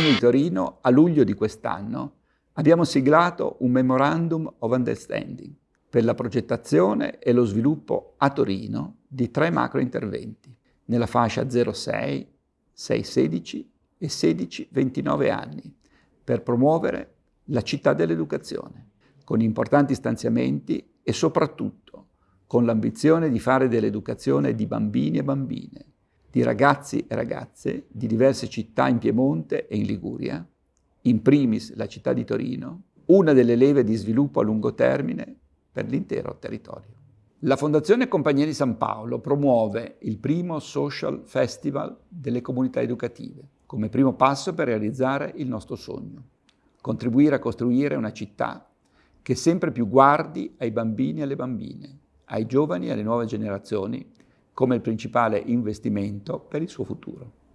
di Torino, a luglio di quest'anno, abbiamo siglato un Memorandum of Understanding per la progettazione e lo sviluppo a Torino di tre macro interventi nella fascia 06, 616 e 16-29 anni per promuovere la città dell'educazione, con importanti stanziamenti e soprattutto con l'ambizione di fare dell'educazione di bambini e bambine, di ragazzi e ragazze di diverse città in Piemonte e in Liguria, in primis la città di Torino, una delle leve di sviluppo a lungo termine per l'intero territorio. La Fondazione Compagnia di San Paolo promuove il primo Social Festival delle comunità educative, come primo passo per realizzare il nostro sogno, contribuire a costruire una città che sempre più guardi ai bambini e alle bambine, ai giovani e alle nuove generazioni come il principale investimento per il suo futuro.